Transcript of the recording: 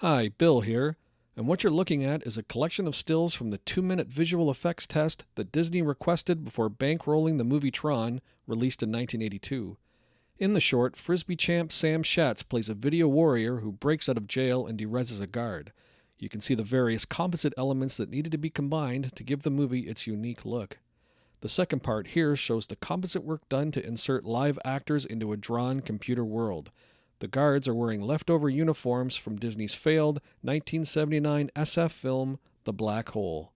Hi, Bill here. And what you're looking at is a collection of stills from the two minute visual effects test that Disney requested before bankrolling the movie Tron, released in 1982. In the short, Frisbee champ Sam Schatz plays a video warrior who breaks out of jail and derezzes a guard. You can see the various composite elements that needed to be combined to give the movie its unique look. The second part here shows the composite work done to insert live actors into a drawn computer world. The guards are wearing leftover uniforms from Disney's failed 1979 SF film The Black Hole.